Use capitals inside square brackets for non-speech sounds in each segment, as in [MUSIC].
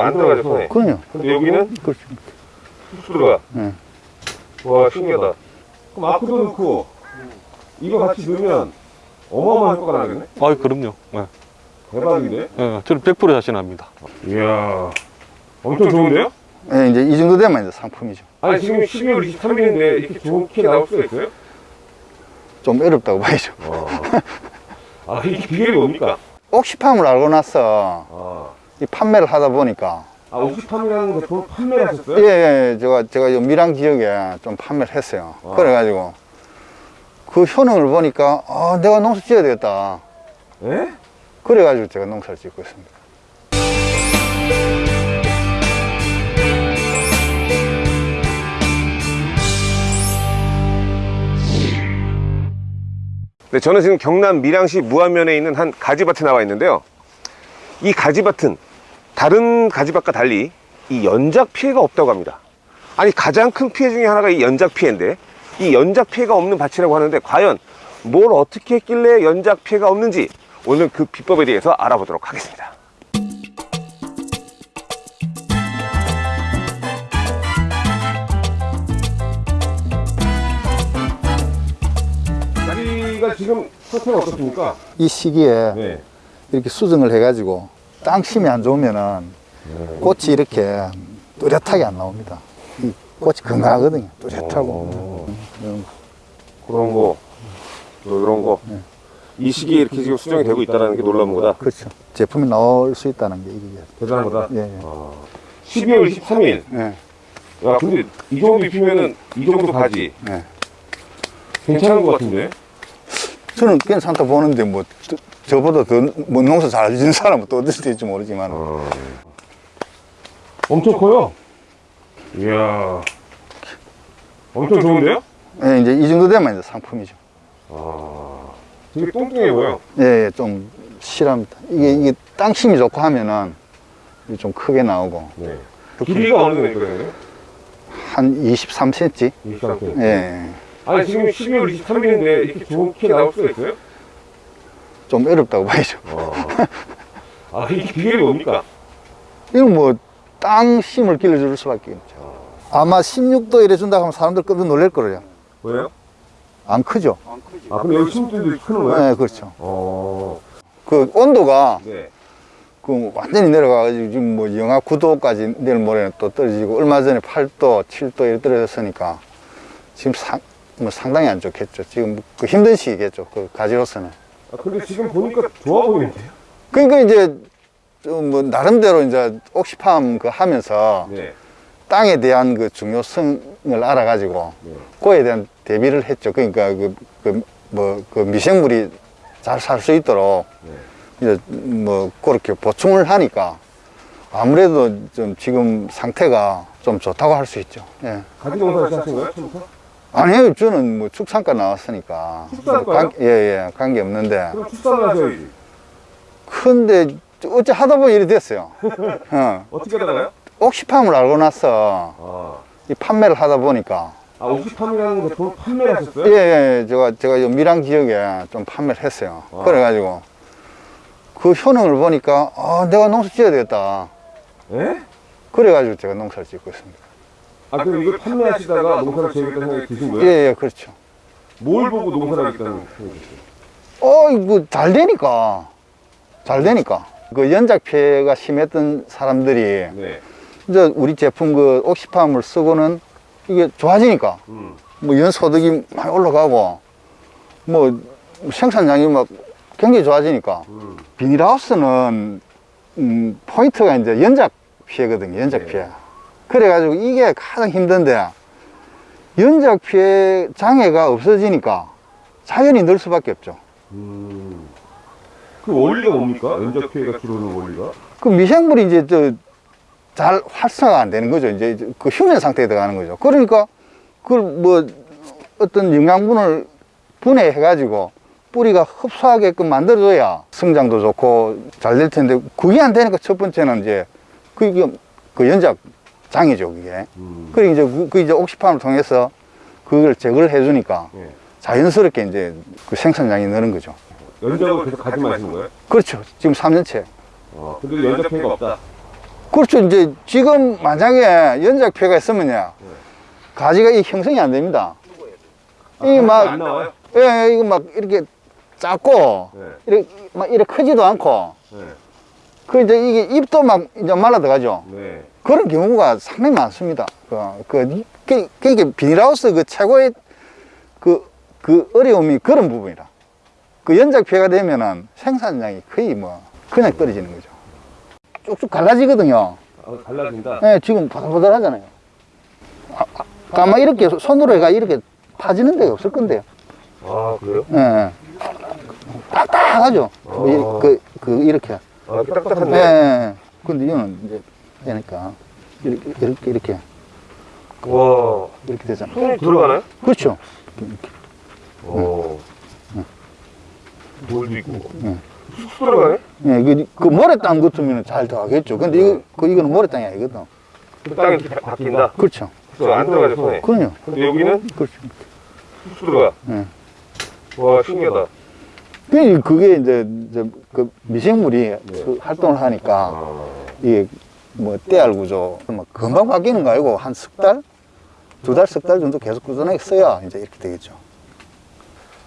안 들어가죠 손에 그럼요. 근데 여기는 그렇죠. 쑥 들어가 네. 와 신기하다 그럼 아크도 넣고 이거 같이 넣으면 어마어마한 효과가 나겠네 아 그럼요. 예. 대박인데 예, 저는 100% 자신합니다. 이야 엄청 좋은데요? 예, 이제 이 정도 되면 이제 상품이죠. 아니 지금 12월 23일인데 이렇게 좋은 키 나올 수가 있어요? 좀 어렵다고 봐야죠. 아 이게 비결이 뭡니까? 옥시팜을 알고 나서 아, 이 판매를 하다 보니까 아 옥시팜이라는 제품 판매를 하셨어요? 예, 예, 제가 제가 요 밀양 지역에 좀 판매를 했어요. 아. 그래가지고 그 효능을 보니까 아, 내가 농사 지어야 되겠다. 예? 그래가지고 제가 농사를 짓고 있습니다. 네, 저는 지금 경남 밀양시 무안면에 있는 한 가지밭에 나와 있는데요. 이 가지밭은 다른 가지밭과 달리 이 연작 피해가 없다고 합니다. 아니 가장 큰 피해 중에 하나가 이 연작 피해인데 이 연작 피해가 없는 밭이라고 하는데 과연 뭘 어떻게 했길래 연작 피해가 없는지 오늘 그 비법에 대해서 알아보도록 하겠습니다. 다리가 지금 상태가 어떻습니까? 이 시기에 네. 이렇게 수정을 해가지고 땅 심이 안 좋으면은 꽃이 이렇게 뚜렷하게 안 나옵니다. 이 꽃이 건강하거든요. 뚜렷하고. 음, 그런 거, 뭐 이런 거. 이 시기에 이렇게 지금 수정이 되고 있다는 게 놀라운 거다. 그렇죠. 제품이 나올 수 있다는 게 이게. 대단한 거다. 예, 예. 12월 23일. 예, 야, 근데 이 정도 입히면은 이 정도 가지. 예. 괜찮은 것 같은데? 저는 괜찮다 보는데 뭐 저- 저보다 더뭐 농사 잘 짓는 사람은 또 어떨 수도 있지 모르지만 엄청 커요. 이야. 엄청 좋은데요? 예, 이제 이 정도 되면 이제 상품이죠. 되게 뚱뚱해 보여. 예, 예, 좀 실합니다. 이게 이게 땅심이 좋고 하면은 이게 좀 크게 나오고 네. 길이가 어느 정도 있거든요? 한 23cm. 이상 아니, 지금 12월 23일인데 이렇게 좋은 키 나올 수가 있어요? 좀 어렵다고 봐야죠. 아, 이게 비결이 뭡니까? 이건 뭐 땅심을 길러줄 수밖에 없죠. 아마 16도 이래 준다고 하면 사람들 깜짝 놀랄 거예요. 뭐예요? 안 크죠? 아, 근데 여기 심들도 크는 거예요? 네, 그렇죠. 어. 그 온도가 네. 그 완전히 내려가가지고 지금 뭐 영하 9도까지 내일 모레는 또 떨어지고 얼마 전에 8도, 7도 이렇게 떨어졌으니까 지금 상, 뭐 상당히 안 좋겠죠. 지금 그 힘든 시기겠죠. 그 가지로서는. 아, 근데 지금 보니까 좋아 보이는데요? 그러니까 이제 좀뭐 나름대로 이제 옥시팜 그 하면서 네. 땅에 대한 그 중요성을 알아가지고 네. 그에 대한 대비를 했죠. 그러니까 그, 그, 뭐, 그 미생물이 잘 살 수 있도록 네. 이제 뭐 그렇게 보충을 하니까 아무래도 좀 지금 상태가 좀 좋다고 할 수 있죠. 예. 가지 농사를 하신 거예요? 아니에요. 저는 뭐 축산과 나왔으니까. 축산과요? 관- 예, 예. 관계 없는데. 그럼 출산을 하셔야지. 근데 어째 하다 보니 이래 됐어요. [LAUGHS] 어. 어떻게 하다가요? 옥시팜을 알고 나서 아, 이 판매를 하다 보니까 아 옥시팜이라는 제품을 판매를 하셨어요? 예, 예, 제가, 제가 요 밀양 지역에 좀 판매를 했어요. 아. 그래가지고 그 효능을 보니까 아, 내가 농사 지어야 되겠다. 예? 그래가지고 제가 농사를 짓고 있습니다. 아 그럼 이걸 판매하시다가 농사를 지으겠다는 생각이 드신 예, 거예요? 예, 그렇죠. 뭘 보고 농사를 하겠다는 생각이 드셨어요? 어, 이거 잘 되니까. 잘 되니까. 그 연작 피해가 심했던 사람들이 네. 이제 우리 제품 그 옥시팜을 쓰고는 이게 좋아지니까 음. 뭐 연소득이 많이 올라가고 뭐 생산량이 막 굉장히 좋아지니까 음. 비닐하우스는 음, 포인트가 이제 연작 피해거든요. 연작 네. 피해. 그래가지고 이게 가장 힘든데 연작 피해 장애가 없어지니까 자연히 늘 수밖에 없죠. 음. 그 원리가 뭡니까? 연적 피해가 줄어드는 원리가? 그 미생물이 이제 저 잘 활성화가 안 되는 거죠. 이제 그 휴면 상태에 들어가는 거죠. 그러니까 그걸 뭐 어떤 영양분을 분해해가지고 뿌리가 흡수하게끔 만들어줘야 성장도 좋고 잘 될 텐데 그게 안 되니까 첫 번째는 이제 그, 그 연작 장이죠, 그게. 음. 그리고 이제 그, 그 이제 옥시팜을 통해서 그걸 제거를 해주니까 예. 자연스럽게 이제 그 생산량이 느는 거죠. 연작을 계속 가지만 하시는 거예요? 그렇죠. 지금 3년째. 어, 근데 연작 피해가 없다. 그렇죠. 이제 지금 만약에 연작폐가 있으면요. 가지가 이 형성이 안 됩니다. 이게 안 막, 나와요? 예, 이거 막 이렇게 작고, 네. 이렇게, 막 이렇게 크지도 않고, 네. 그 이제 이게 잎도 막 이제 말라 들어가죠. 네. 그런 경우가 상당히 많습니다. 그, 그, 그, 그게 비닐하우스 그 최고의 그, 그 어려움이 그런 부분이라. 그 연작폐가 되면은 생산량이 거의 뭐, 그냥 떨어지는 거죠. 쭉쭉 갈라지거든요. 아, 갈라진다. 예, 지금 바들바들 하잖아요. 아, 아, 아 마 이렇게 손으로 해가 이렇게 파지는 데가 없을 건데요. 아, 그래요? 예, 예. 딱딱하죠. 뭐 이- 그, 그, 이렇게. 아, 딱딱한데. 예. 근데 이거는 이제 되니까. 이렇게, 이렇게, 이렇게, 와. 이렇게 되잖아. 손이 들어가나요? 그렇죠. 오. 돌도 있고. 응. 쑥 들어가네? 예, 그, 그 모래땅 같으면 잘 들어가겠죠. 근데 이거, 그, 이거는 모래땅이 아니거든. 그 땅이 이렇게 바뀐다. 그렇죠. 그안 들어가죠, 손에. 그럼요. 근데 여기는 그렇죠. 쑥 들어가. 예. 와, 신기하다. 그- 그게 이제, 이제 그 미생물이 그 활동을 하니까 아. 이게 뭐 때알 구조 뭐 금방 바뀌는 거 아니고 한 석 달? 두 달, 석 달 정도 계속 꾸준하게 써야 이제 이렇게 되겠죠.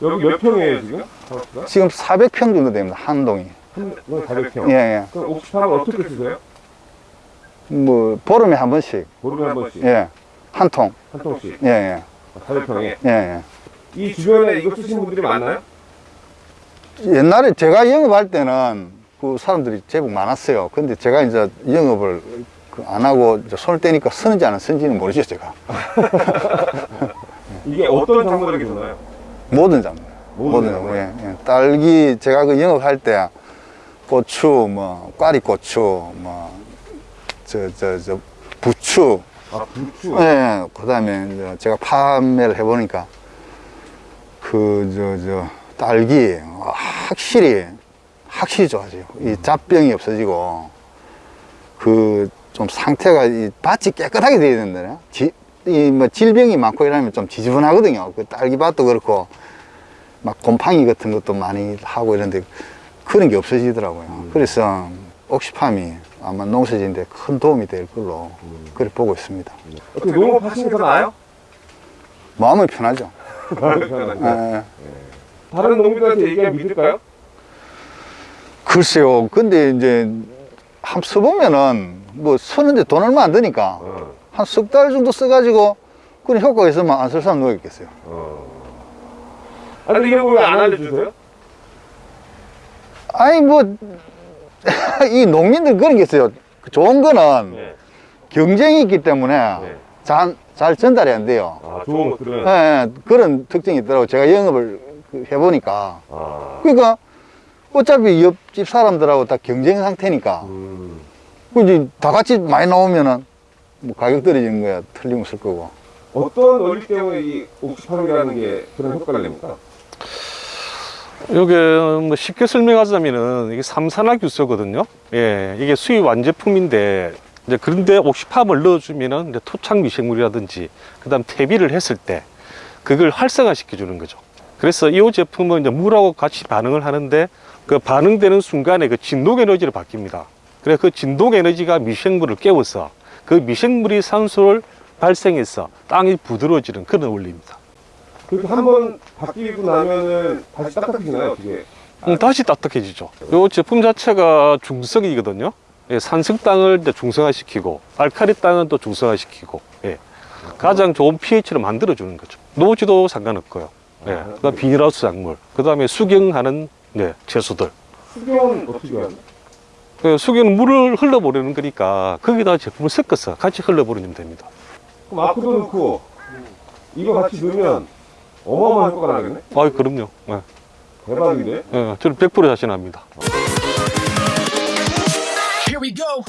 여기 몇 평이에요, 지금? 하우스가? 지금 400평 정도 됩니다. 한 동이. 한, 뭐 400평. 예, 예. 그럼 옥수수를 어떻게 쓰세요? 뭐 보름에 한 번씩. 보름에 한 번씩. 예. 한 통. 한 통씩. 예, 예. 400평에. 예, 예. 이 주변에 이거 쓰시는 분들이 많나요? 옛날에 제가 영업할 때는 그 사람들이 제법 많았어요. 근데 제가 이제 영업을 그안 하고 이제 손을 떼니까 쓰는지 안 쓰는지는 모르죠, 제가. [LAUGHS] 이게 어떤 작물에게 좋나요? 모든 작물. 모든 모든. 예, 예. 딸기, 제가 그 영업할 때 고추, 뭐, 꽈리고추, 뭐, 저, 저, 저, 부추, 아, 부추. 예, 그 다음에 제가 판매를 해보니까 그, 저, 저, 딸기, 확실히, 확실히 좋아져요. 이 잡병이 없어지고, 그, 좀 상태가, 이 밭이 깨끗하게 돼야 된다요. 지, 이, 뭐, 질병이 많고 이러면 좀 지저분하거든요. 그 딸기밭도 그렇고, 막 곰팡이 같은 것도 많이 하고 이런데, 그런 게 없어지더라고요. 그래서, 옥시팜이 아마 농사짓는데 큰 도움이 될 걸로, 그렇게 보고 있습니다. 어떻게 농업 하시는 게더 나아요? 마음은 편하죠. [LAUGHS] 편하죠. 예. 다른 농민들한테 얘기하면 믿을까요? 글쎄요. 근데 이제 한번 써보면은 뭐 쓰는데 돈 얼마 안 드니까 어. 한석 달 정도 써가지고 그런 효과가 있으면 안 쓸 사람 누가 있겠어요. 어. 아, 근데 이런 거왜안 알려주세요? 아니 뭐 [LAUGHS] 이 농민들 그런 게 있어요. 좋은 거는 네. 경쟁이 있기 때문에 네. 잘, 잘 전달이 안 돼요. 아, 좋은 것들은. 예, 예, 그런 특징이 있더라고요. 제가 영업을 그 해보니까. 아. 그러니까 어차피 옆집 사람들하고 다 경쟁 상태니까. 음. 그 이제 다 같이 많이 나오면은 뭐 가격 떨어지는 거야 틀림없을 거고. 어떤 원리 때문에 이 옥수수파라는 게 그런 효과를 냅니까? 요게 뭐 쉽게 설명하자면은 이게 삼산화 규소거든요. 예, 이게 수입 완제품인데 이제 그런데 옥시팜을 넣어주면은 이제 토착 미생물이라든지 그다음 퇴비를 했을 때 그걸 활성화시켜 주는 거죠. 그래서 이 제품은 이제 물하고 같이 반응을 하는데 그 반응되는 순간에 그 진동 에너지를 바뀝니다. 그래서 그 진동 에너지가 미생물을 깨워서 그 미생물이 산소를 발생해서 땅이 부드러워지는 그런 원리입니다. 그렇게 한 번 바뀌고 나면은 다시 딱딱해지나요? 어떻게? 음, 다시 딱딱해지죠. 이 제품 자체가 중성이거든요. 예, 산성 땅을 이제 중성화시키고 알카리 땅은 또 중성화시키고 예. 가장 좋은 pH를 만들어 주는 거죠. 노지도 상관없고요. 예. 그 다음 비닐하우스 작물, 그 다음에 수경하는 네, 채소들. 수경은 어, 어떻게 하나? 네, 수경은 물을 흘러보내는 거니까 거기다 제품을 섞어서 같이 흘러보내면 됩니다. 그럼 아크도 넣고 이거 같이 넣으면 어마어마한 효과가 나겠네? 아, 그럼요. 네. 대박인데? 네, 저는 100% 자신합니다. Here we go.